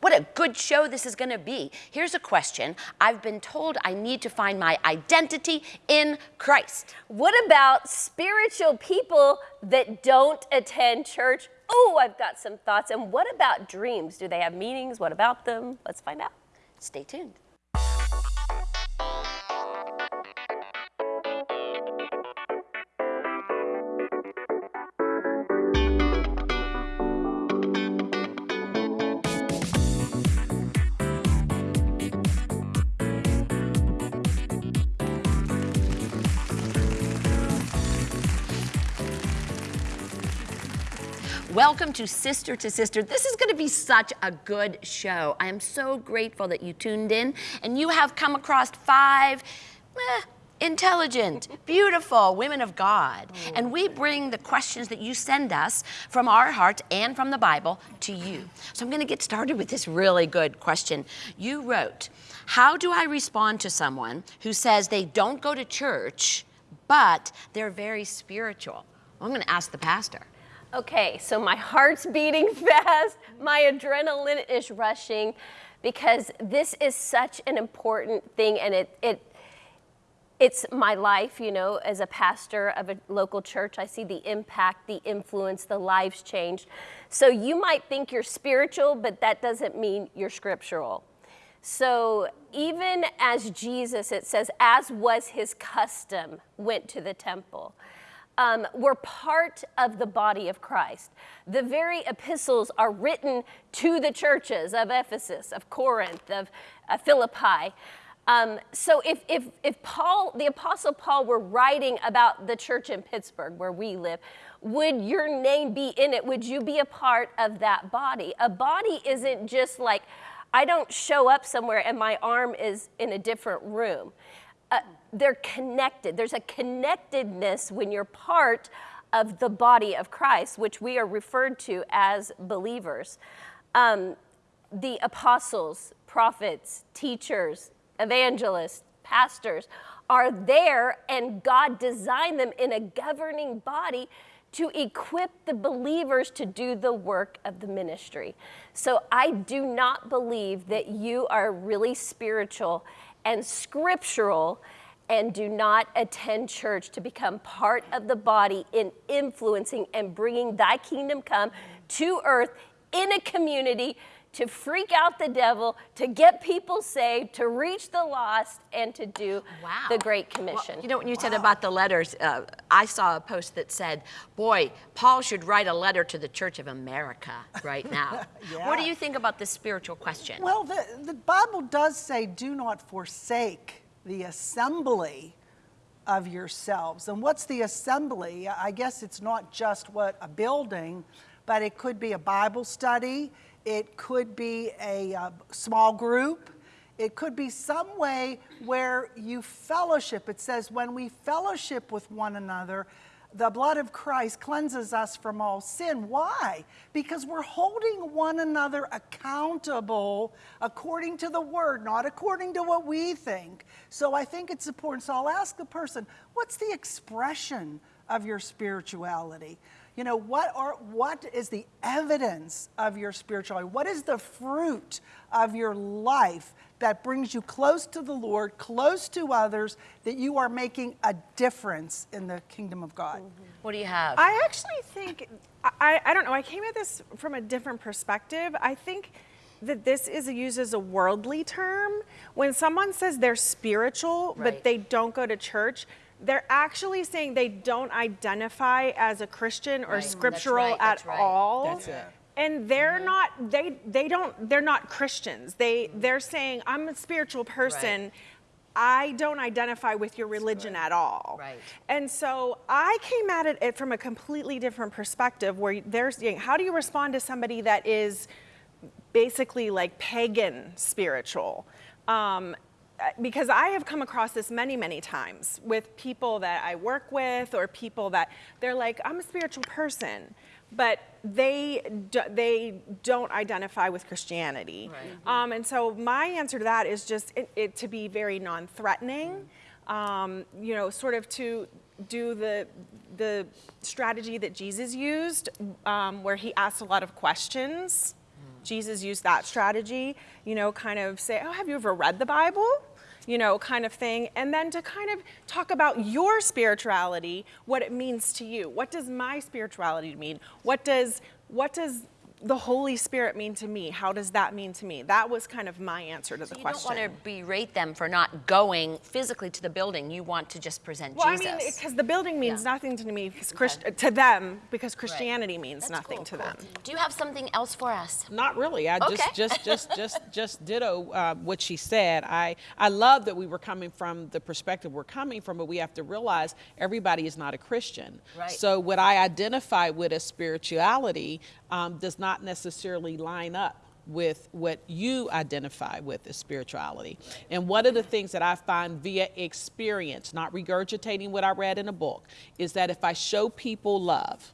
What a good show this is going to be. Here's a question. I've been told I need to find my identity in Christ. What about spiritual people that don't attend church? Oh, I've got some thoughts. And what about dreams? Do they have meanings? What about them? Let's find out. Stay tuned. Welcome to Sister to Sister. This is going to be such a good show. I am so grateful that you tuned in and you have come across five eh, intelligent, beautiful women of God. And we bring the questions that you send us from our hearts and from the Bible to you. So I'm going to get started with this really good question. You wrote, How do I respond to someone who says they don't go to church, but they're very spiritual? I'm going to ask the pastor. Okay, so my heart's beating fast, my adrenaline is rushing because this is such an important thing and it, it it's my life, you know, as a pastor of a local church. I see the impact, the influence, the lives changed. So you might think you're spiritual, but that doesn't mean you're scriptural. So even as Jesus, it says, as was his custom, went to the temple um, we're part of the body of Christ. The very epistles are written to the churches of Ephesus, of Corinth, of uh, Philippi. Um, so if, if, if Paul, the Apostle Paul, were writing about the church in Pittsburgh where we live, would your name be in it? Would you be a part of that body? A body isn't just like, I don't show up somewhere and my arm is in a different room they're connected. There's a connectedness when you're part of the body of Christ, which we are referred to as believers. Um, the apostles, prophets, teachers, evangelists, pastors are there, and God designed them in a governing body to equip the believers to do the work of the ministry. So I do not believe that you are really spiritual and scriptural and do not attend church to become part of the body in influencing and bringing thy kingdom come to earth in a community to freak out the devil, to get people saved, to reach the lost, and to do wow. the Great Commission. Well, you know, when you wow. said about the letters, uh, I saw a post that said, boy, Paul should write a letter to the Church of America right now. yeah. What do you think about this spiritual question? Well, the, the Bible does say, do not forsake the assembly of yourselves. And what's the assembly? I guess it's not just what a building, but it could be a Bible study, it could be a uh, small group. It could be some way where you fellowship. It says, when we fellowship with one another, the blood of Christ cleanses us from all sin. Why? Because we're holding one another accountable according to the word, not according to what we think. So I think it's important. So I'll ask the person, what's the expression of your spirituality? you know, what, are, what is the evidence of your spirituality? What is the fruit of your life that brings you close to the Lord, close to others, that you are making a difference in the kingdom of God? Mm -hmm. What do you have? I actually think, I, I don't know, I came at this from a different perspective. I think that this is used as a worldly term. When someone says they're spiritual, right. but they don't go to church, they're actually saying they don't identify as a Christian or right. scriptural right. at right. all. And they're not they they don't they're not Christians. They they're saying I'm a spiritual person. I don't identify with your religion at all. Right. And so I came at it from a completely different perspective where they're saying, how do you respond to somebody that is basically like pagan spiritual? Um, because I have come across this many, many times with people that I work with or people that they're like, I'm a spiritual person, but they, do, they don't identify with Christianity. Right. Um, and so my answer to that is just it, it to be very non-threatening, um, you know, sort of to do the, the strategy that Jesus used um, where he asked a lot of questions Jesus used that strategy, you know, kind of say, oh, have you ever read the Bible? You know, kind of thing. And then to kind of talk about your spirituality, what it means to you. What does my spirituality mean? What does, what does the Holy Spirit mean to me? How does that mean to me? That was kind of my answer to the You question. don't want to berate them for not going physically to the building. You want to just present Well, Jesus. I mean, because the building means Yeah. nothing to me, Christ, to them, because Christianity means That's nothing cool, to cool. them. Do you have something else for us? Not really. I Okay. just, just, just, just, just ditto uh, what she said. I, I love that we were coming from the perspective we're coming from, but we have to realize everybody is not a Christian. Right. So what I identify with as spirituality um, does not necessarily line up with what you identify with as spirituality. And one of the things that I find via experience, not regurgitating what I read in a book, is that if I show people love,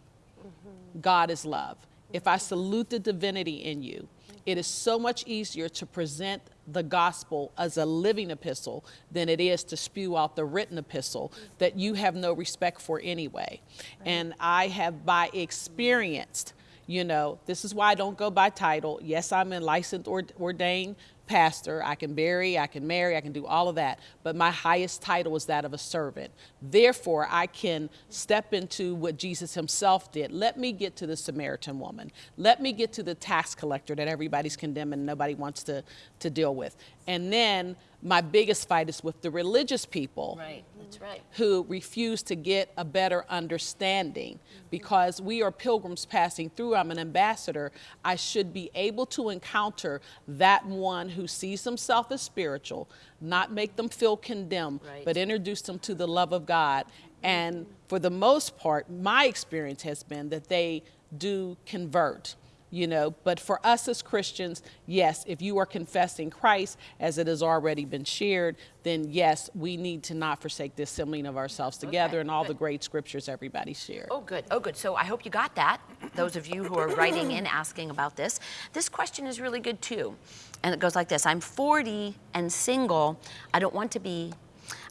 God is love. If I salute the divinity in you, it is so much easier to present the gospel as a living epistle than it is to spew out the written epistle that you have no respect for anyway. And I have by experienced, you know, this is why I don't go by title. Yes, I'm a licensed or ordained pastor. I can bury, I can marry, I can do all of that. But my highest title is that of a servant. Therefore, I can step into what Jesus himself did. Let me get to the Samaritan woman. Let me get to the tax collector that everybody's condemning and nobody wants to, to deal with. And then my biggest fight is with the religious people Right, right. who refuse to get a better understanding mm-hmm. because we are pilgrims passing through. I'm an ambassador. I should be able to encounter that one who sees himself as spiritual, not make them feel condemned, Right. but introduce them to the love of God. And mm-hmm. for the most part, my experience has been that they do convert. You know, but for us as Christians, yes, if you are confessing Christ as it has already been shared, then yes, we need to not forsake the assembling of ourselves together and all the great scriptures everybody shared. Oh, good. Oh, good. So I hope you got that. Those of you who are writing in asking about this. This question is really good too. And it goes like this I'm 40 and single. I don't want to be.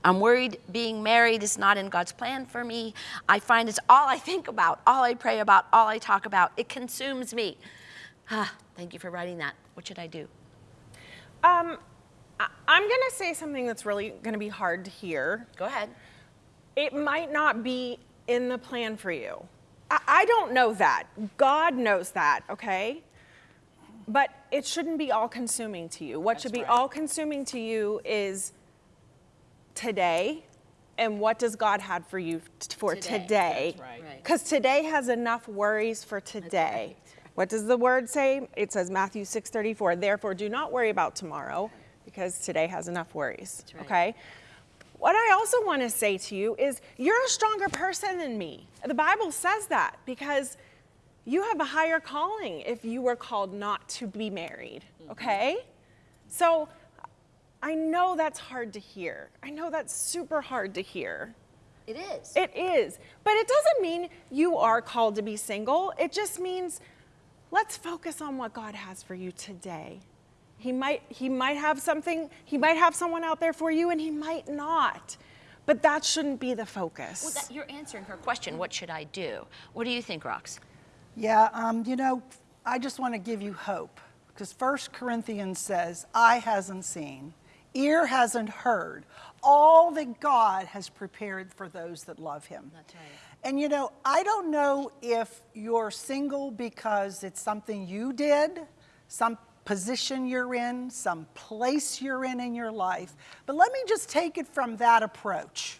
I'm worried being married is not in God's plan for me. I find it's all I think about, all I pray about, all I talk about. It consumes me. Ah, thank you for writing that. What should I do? Um, I- I'm going to say something that's really going to be hard to hear. Go ahead. It might not be in the plan for you. I, I don't know that. God knows that, okay? But it shouldn't be all consuming to you. What should be right. all consuming to you is today and what does God have for you for Today. today? That's right. Right. Because today has enough worries for today. What does the word say? It says Matthew 6:34. Therefore, do not worry about tomorrow, because today has enough worries. right. Okay. What I also want to say to you is, you're a stronger person than me. The Bible says that because you have a higher calling if you were called not to be married. Mm-hmm. Okay. So I know that's hard to hear. I know that's super hard to hear. It is. It is. But it doesn't mean you are called to be single. It just means let's focus on what God has for you today. He might he might have something, he might have someone out there for you and he might not. But that shouldn't be the focus. well, that, you're answering her question. What should I do? What do you think, Rox? Yeah, um, you know, I just want to give you hope because First Corinthians says, I hasn't seen, ear hasn't heard, all that God has prepared for those that love Him." That's right. And you know, I don't know if you're single because it's something you did, some position you're in, some place you're in in your life, but let me just take it from that approach.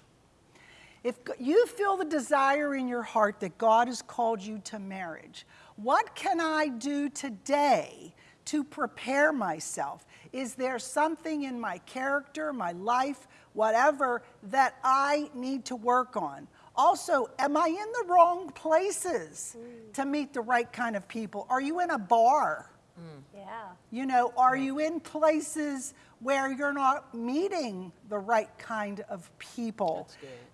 If you feel the desire in your heart that God has called you to marriage, what can I do today to prepare myself? Is there something in my character, my life, whatever, that I need to work on? Also, am I in the wrong places mm. to meet the right kind of people? Are you in a bar? Mm. Yeah. You know, are you in places where you're not meeting the right kind of people?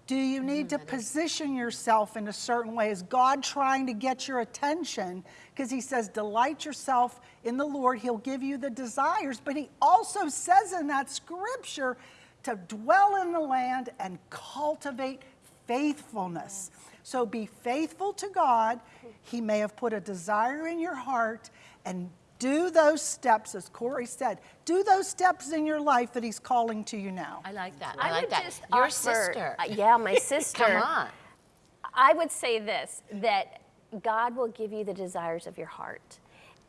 Do you need to position yourself in a certain way? Is God trying to get your attention? Because He says, delight yourself in the Lord, He'll give you the desires. But He also says in that scripture to dwell in the land and cultivate faithfulness. So be faithful to God. He may have put a desire in your heart and Do those steps, as Corey said, do those steps in your life that He's calling to you now. I like that. I, I like that. just Your offer- sister. uh, yeah, my sister. Come on. I would say this that God will give you the desires of your heart.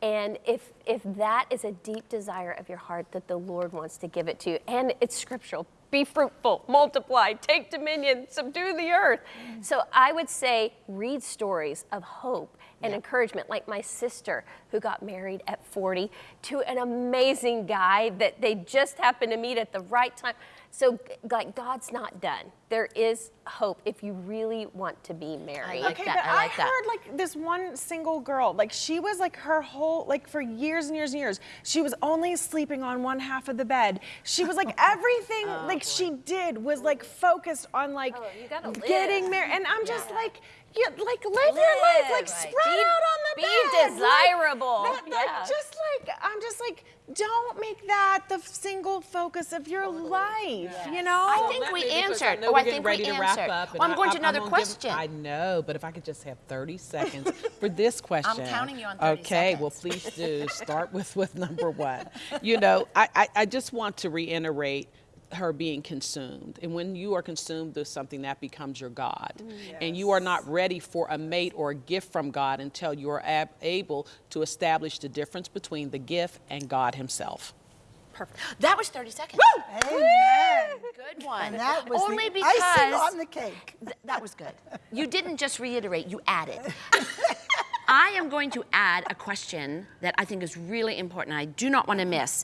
And if if that is a deep desire of your heart that the Lord wants to give it to you, and it's scriptural, be fruitful, multiply, take dominion, subdue the earth. So I would say read stories of hope and encouragement, like my sister who got married at 40 to an amazing guy that they just happened to meet at the right time. So, like, God's not done. There is hope if you really want to be married. like okay, that, but I like that. heard like this one single girl, like she was like her whole like for years and years and years, she was only sleeping on one half of the bed. She was like oh, everything like she did was like focused on like Oh, getting married, and I'm just Yeah. like. You like live, your life, like right. spread Be- out on the be bed. like- desirable. that- like, Yeah. just like I'm just like, don't make that the single focus of your life. You know. I think Let we answered. Oh, I getting think we ready to wrap answered. up, Well, I'm going to another gonna give- question. I know, but if I could just have 30 seconds for this question. I'm counting you on 30 Okay, well, please do. Start with, with number one. You know, I, I, I just want to reiterate her being consumed. And when you are consumed with something, that becomes your God. Mm, and you are not ready for a mate or a gift from God until you are ab- able to establish the difference between the gift and God Himself. Perfect. That was 30 seconds. Amen. Good one. And that was Only the because icing on the cake. Th- that was good. You didn't just reiterate, you added. I am going to add a question that I think is really important. I do not want to miss.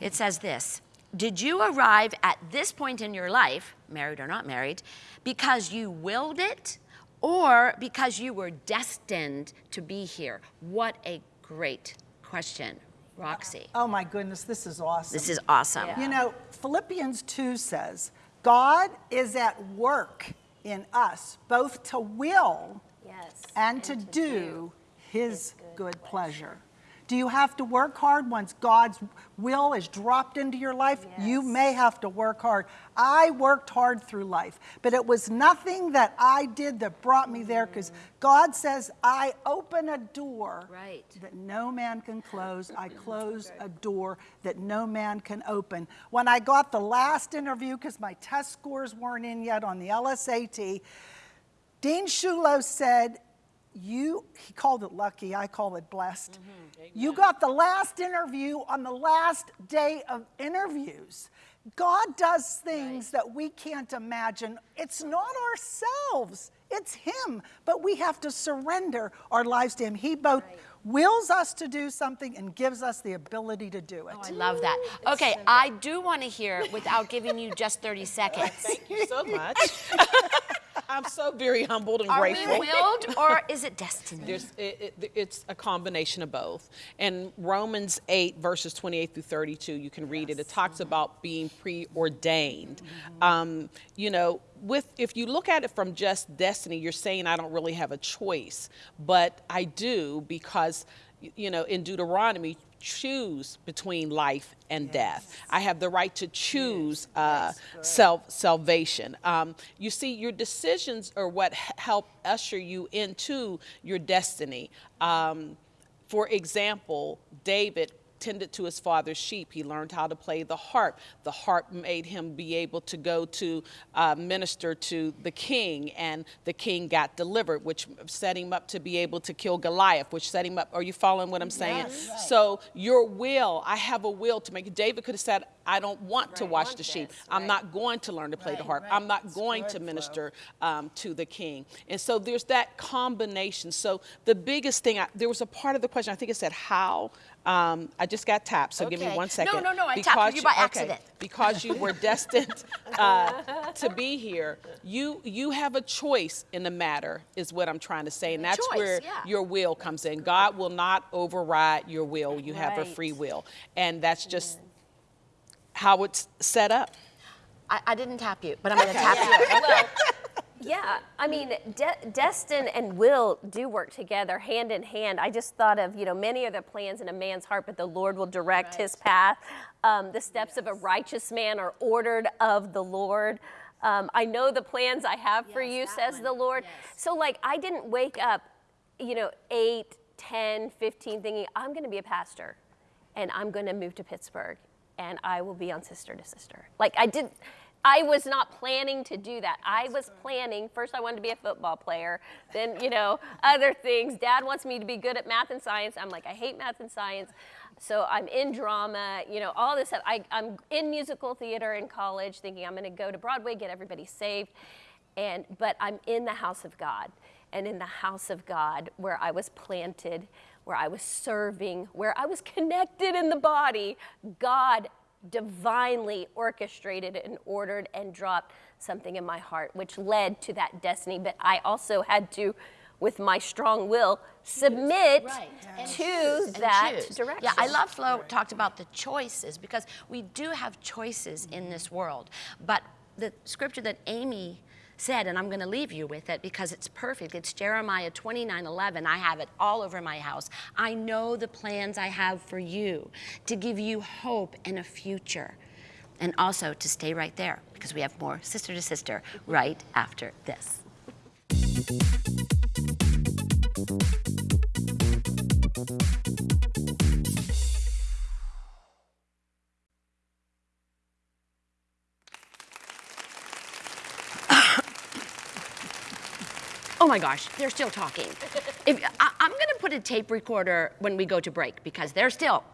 It says this Did you arrive at this point in your life, married or not married, because you willed it or because you were destined to be here? What a great question, Roxy. Uh, oh my goodness, this is awesome. This is awesome. You know, Philippians 2 says, God is at work in us, both to will Yes. and to do his good pleasure. Do you have to work hard once God's will is dropped into your life? You may have to work hard. I worked hard through life, but it was nothing that I did that brought me there because mm. God says, I open a door Right. that no man can close. I close a door that no man can open. When I got the last interview, because my test scores weren't in yet on the LSAT, Dean Shulo said, you, he called it lucky, I call it blessed. Mm-hmm. You got the last interview on the last day of interviews. God does things that we can't imagine. It's not ourselves, it's Him. But we have to surrender our lives to Him. He both wills us to do something and gives us the ability to do it. Oh, I love that. Okay, I do want to hear without giving you just 30 seconds. Thank you so much. I'm so very humbled and Are grateful. Are we willed or is it destiny? There's, it, it, it's a combination of both. And Romans 8, verses 28 through 32, you can read it. It talks about being preordained. Um, you know, with if you look at it from just destiny, you're saying I don't really have a choice, but I do because, you know, in Deuteronomy, choose between life and death. I have the right to choose uh, self salvation. Um, you see, your decisions are what help usher you into your destiny. Um, for example, David tended to his father's sheep. He learned how to play the harp. The harp made him be able to go to uh, minister to the king, and the king got delivered, which set him up to be able to kill Goliath, which set him up. Are you following what I'm saying? So, your will, I have a will to make. David could have said, I don't want to watch the sheep. I'm not going to learn to play the harp. I'm not going to minister um, to the king. And so there's that combination. So the biggest thing, I, there was a part of the question, I think it said how. Um, I just got tapped, so give me Okay. one No, no, no, I tapped you by okay, accident. because you were destined uh, to be here. You you have a choice in the matter, is what I'm trying to say, and that's Choice, where yeah. your will comes in. God will not override your will. You have a free will, and that's just how it's set up. I, I didn't tap you, but I'm going to tap you. yeah, I mean, de- destin and will do work together hand in hand. I just thought of, you know, many are the plans in a man's heart, but the Lord will direct his path. Um, the steps of a righteous man are ordered of the Lord. Um, I know the plans I have for you, says the Lord. So, like, I didn't wake up, you know, eight, 10, 15 thinking, I'm going to be a pastor and I'm going to move to Pittsburgh and I will be on Sister to Sister. Like I did, I was not planning to do that. I was planning, first I wanted to be a football player, then, you know, other things. Dad wants me to be good at math and science. I'm like, I hate math and science. So I'm in drama, you know, all this stuff. I, I'm in musical theater in college thinking I'm going to go to Broadway, get everybody saved. And, but I'm in the house of God. And in the house of God, where I was planted, where I was serving, where I was connected in the body, God divinely orchestrated and ordered and dropped something in my heart, which led to that destiny. But I also had to, with my strong will, submit Right. And to choose, that direction. Yeah, I love Flo talked about the choices because we do have choices in this world. But the scripture that Amy said, and I'm going to leave you with it because it's perfect. It's Jeremiah 29 11. I have it all over my house. I know the plans I have for you to give you hope and a future. And also to stay right there because we have more sister to sister right after this. My gosh, they're still talking. If, I, I'm gonna put a tape recorder when we go to break because they're still.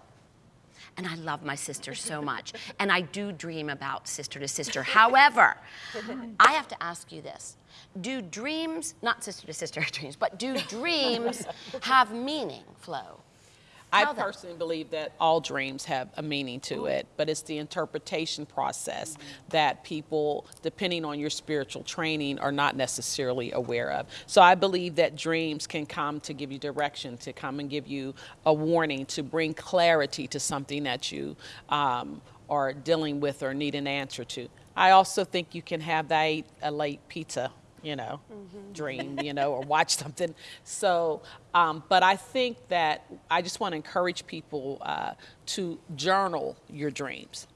And I love my sister so much. And I do dream about sister to sister. However, I have to ask you this Do dreams, not sister to sister dreams, but do dreams have meaning, Flo? I personally believe that all dreams have a meaning to it, but it's the interpretation process that people, depending on your spiritual training, are not necessarily aware of. So I believe that dreams can come to give you direction, to come and give you a warning, to bring clarity to something that you um, are dealing with or need an answer to. I also think you can have that late pizza you know, dream, you know, or watch something. So, um, but I think that I just want to encourage people uh, to journal your dreams.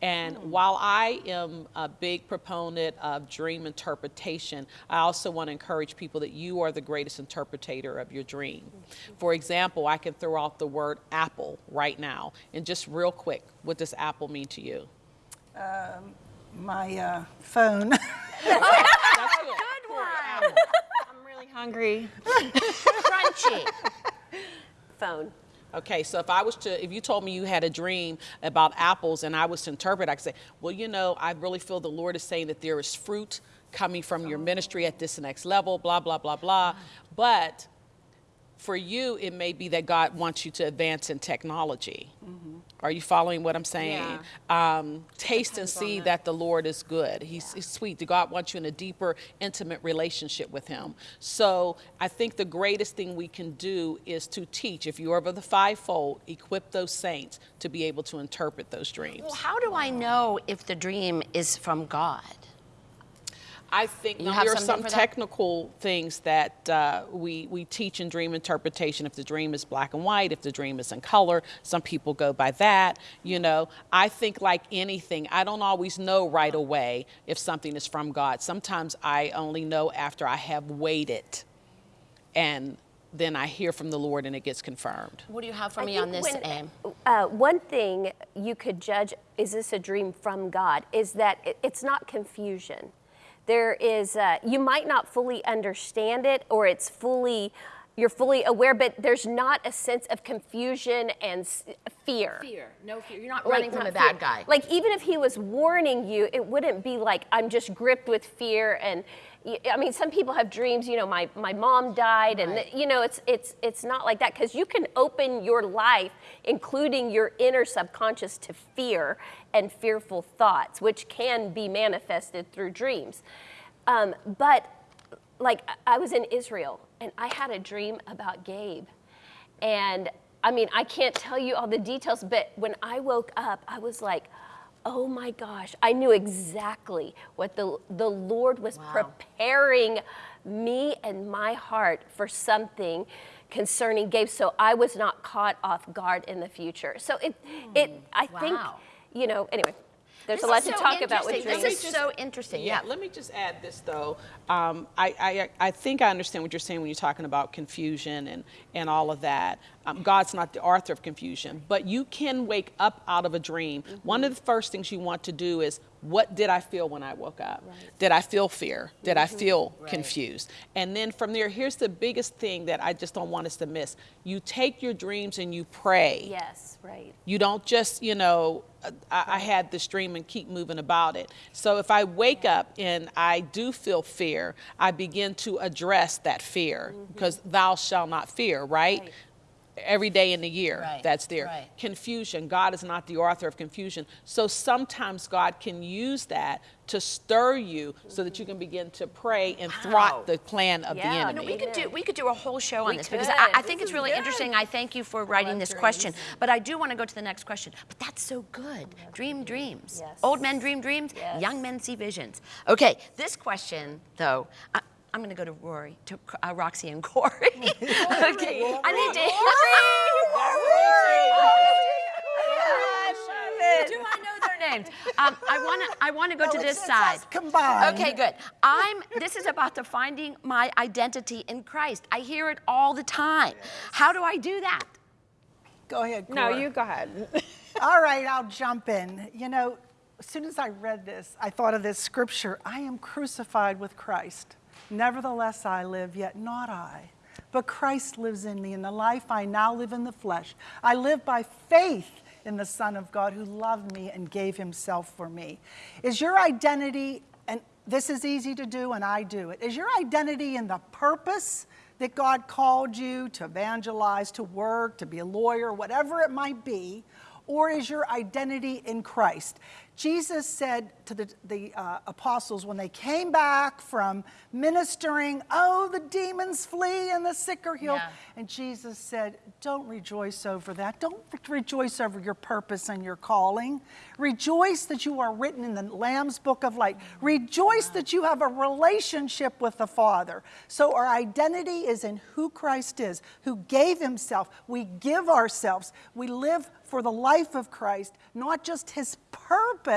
And while I am a big proponent of dream interpretation, I also want to encourage people that you are the greatest interpreter of your dream. For example, I can throw out the word apple right now. And just real quick, what does apple mean to you? My uh, phone. That's good. I'm really hungry. Crunchy. phone. Okay, so if I was to, if you told me you had a dream about apples and I was to interpret, I could say, well, you know, I really feel the Lord is saying that there is fruit coming from your ministry at this next level, blah, blah, blah, blah. But for you, it may be that God wants you to advance in technology. Mm-hmm. Are you following what I'm saying? Um, taste and see that the Lord is good. He's, he's sweet. God wants you in a deeper, intimate relationship with Him. So I think the greatest thing we can do is to teach. If you are of the fivefold, equip those saints to be able to interpret those dreams. Well, how do I know if the dream is from God? I think You now, there are some technical things that uh, we, we teach in dream interpretation. If the dream is black and white, if the dream is in color, some people go by that. You know, I think like anything, I don't always know right away if something is from God. Sometimes I only know after I have waited and then I hear from the Lord and it gets confirmed. What do you have for I me on this, when- Uh, one thing you could judge is this a dream from God? Is that it, it's not confusion. There is uh, you might not fully understand it, or it's fully you're fully aware, but there's not a sense of confusion and fear. Fear. No fear. You're not Like, running from not a bad fear. guy. Like even if he was warning you, it wouldn't be like I'm just gripped with fear and I mean some people have dreams, you know, my, my mom died and you know it's it's it's not like that cuz you can open your life including your inner subconscious to fear and fearful thoughts which can be manifested through dreams. Um, but like I was in Israel and I had a dream about Gabe. And I mean, I can't tell you all the details, but when I woke up, I was like, oh my gosh, I knew exactly what the, the Lord was Wow. preparing me and my heart for something concerning Gabe. So I was not caught off guard in the future. So it, it hmm. I think, you know, anyway. There's This a lot to so talk about with dreams. This is so interesting. Yeah. Let me just add this though. Um, I, I, I think I understand what you're saying when you're talking about confusion and, and all of that. Um, God's not the author of confusion, but you can wake up out of a dream. One of the first things you want to do is what did I feel when I woke up? Did I feel fear? Did I mm-hmm. feel confused? And then from there, here's the biggest thing that I just don't want us to miss. You take your dreams and you pray. Yes, right. You don't just, you know, I, I had this dream and keep moving about it. So if I wake up and I do feel fear, I begin to address that fear mm-hmm. because thou shalt not fear, right? Right. Every day in the year, Right, that's there. right. Confusion, God is not the author of confusion. So sometimes God can use that to stir you so that you can begin to pray and Wow. thwart the plan of Yeah, the you know, enemy. We could do we could do a whole show on We this because. I, I think This it's really good. interesting. I thank you for writing this dreams. question, but I do want to go to the next question. But that's so good. Dream dreams. Yes. Old men dream dreams. Yes. Young men see visions. Okay, this question though. I, I'm going to go to Rory, to uh, Roxy and Corey. okay, I need to. Do I know their names? Um, I want to. I want to go No, to this side. us combined. Okay, good. I'm. This is about the finding my identity in Christ. I hear it all the time. How do I do that? Go ahead, No, you go ahead. All right, I'll jump in. You know, as soon as I read this, I thought of this scripture I am crucified with Christ. Nevertheless, I live, yet not I. But Christ lives in me, and the life I now live in the flesh. I live by faith in the Son of God who loved me and gave himself for me. Is your identity, and this is easy to do, and I do it, is your identity in the purpose that God called you to evangelize, to work, to be a lawyer, whatever it might be? Or is your identity in Christ? Jesus said to the, the uh, apostles when they came back from ministering, Oh, the demons flee and the sick are healed. Yeah. And Jesus said, Don't rejoice over that. Don't rejoice over your purpose and your calling. Rejoice that you are written in the Lamb's book of life. Rejoice that you have a relationship with the Father. So our identity is in who Christ is, who gave himself. We give ourselves. We live for the life of Christ, not just his purpose,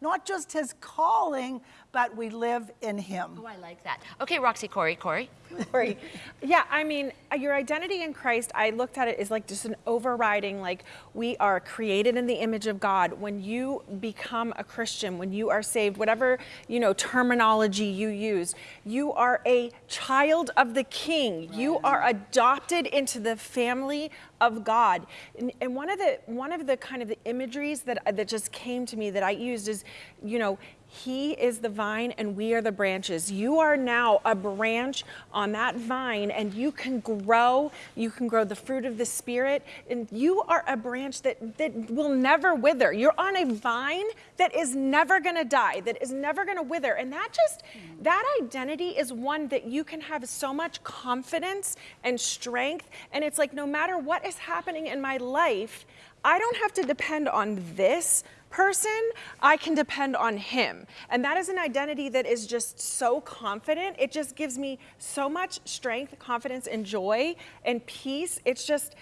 not just his calling, but we live in him. Oh, I like that. Okay, Roxy, Corey, Corey. Right. Yeah, I mean, uh, your identity in Christ, I looked at it as like just an overriding, like we are created in the image of God. When you become a Christian, when you are saved, whatever, you know, terminology you use, you are a child of the King. You are adopted into the family of God. And, and one of the one of the kind of the imageries that that just came to me that I used is, you know, he is the vine and we are the branches. You are now a branch on that vine and you can grow. You can grow the fruit of the Spirit. And you are a branch that, that will never wither. You're on a vine that is never going to die, that is never going to wither. And that just, that identity is one that you can have so much confidence and strength. And it's like no matter what is happening in my life, I don't have to depend on this person, I can depend on him. And that is an identity that is just so confident. It just gives me so much strength, confidence, and joy and peace. It's just,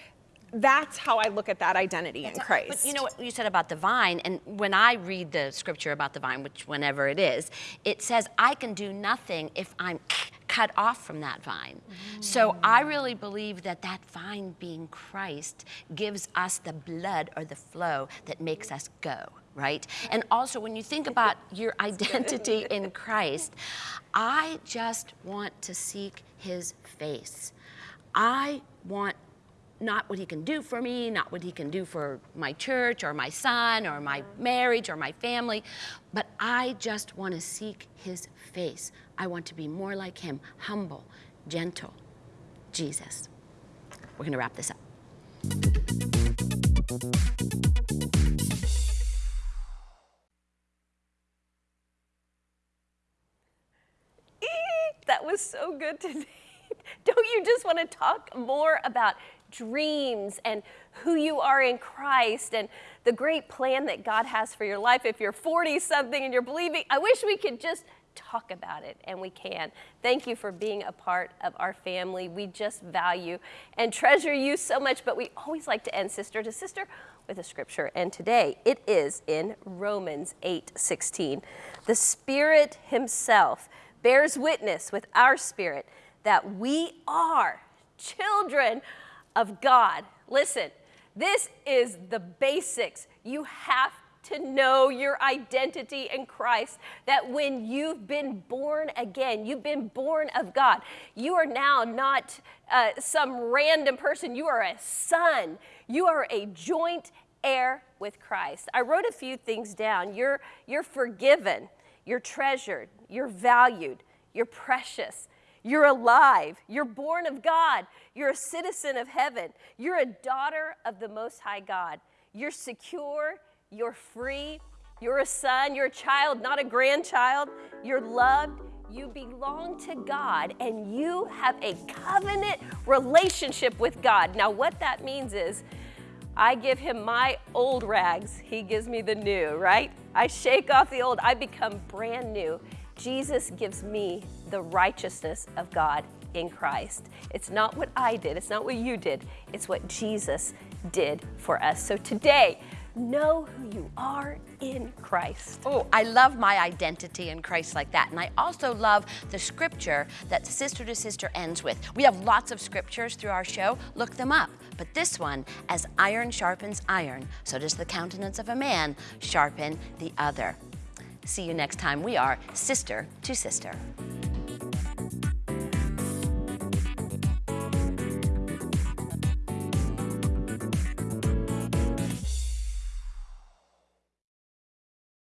that's how I look at that identity in Christ. But you know what you said about the vine, and when I read the scripture about the vine, which whenever it is, it says, I can do nothing if I'm cut off from that vine. So I mm. really believe that that vine being Christ gives us the blood or the flow that makes us go. Right? And also, when you think about your identity in Christ, I just want to seek his face. I want not what he can do for me, not what he can do for my church or my son or my marriage or my family, but I just want to seek his face. I want to be more like him, humble, gentle. Jesus. We're going to wrap this up. That was so good today. Don't you just want to talk more about dreams and who you are in Christ and the great plan that God has for your life? If you're 40 something and you're believing, I wish we could just talk about it, and we can. Thank you for being a part of our family. We just value and treasure you so much, but we always like to end sister to sister with a scripture. And today it is in Romans 8 16. The Spirit Himself bears witness with our spirit that we are children of God. Listen, this is the basics. You have to know your identity in Christ. That when you've been born again, you've been born of God, you are now not uh, some random person. You are a son. You are a joint heir with Christ. I wrote a few things down. You're, you're forgiven, you're treasured, you're valued, you're precious. You're alive. You're born of God. You're a citizen of heaven. You're a daughter of the Most High God. You're secure. You're free. You're a son. You're a child, not a grandchild. You're loved. You belong to God and you have a covenant relationship with God. Now, what that means is I give him my old rags, he gives me the new, right? I shake off the old, I become brand new. Jesus gives me the righteousness of God in Christ. It's not what I did, it's not what you did, it's what Jesus did for us. So today, know who you are in Christ. Oh, I love my identity in Christ like that. And I also love the scripture that Sister to Sister ends with. We have lots of scriptures through our show. Look them up. But this one, as iron sharpens iron, so does the countenance of a man sharpen the other. See you next time. We are Sister to Sister.